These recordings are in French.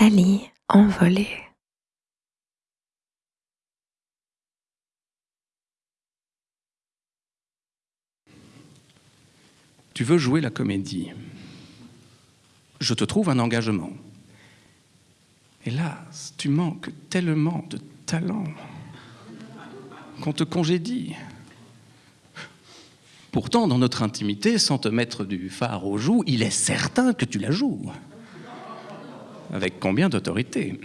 Nathalie envolée. Tu veux jouer la comédie. Je te trouve un engagement. Hélas, tu manques tellement de talent qu'on te congédie. Pourtant, dans notre intimité, sans te mettre du phare aux joues, il est certain que tu la joues. Avec combien d'autorité?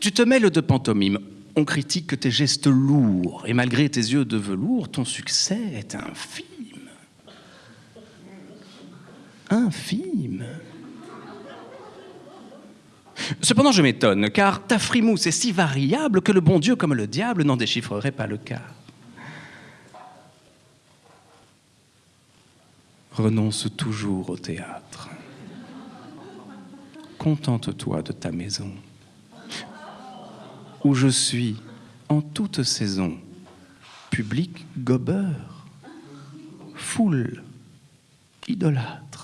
Tu te mêles de pantomime. On critique que tes gestes lourds, et malgré tes yeux de velours, ton succès est infime. Infime. Cependant, je m'étonne, car ta frimousse est si variable que le bon Dieu comme le diable n'en déchiffrerait pas le cas. renonce toujours au théâtre. Contente-toi de ta maison, où je suis en toute saison, public gobeur, foule idolâtre.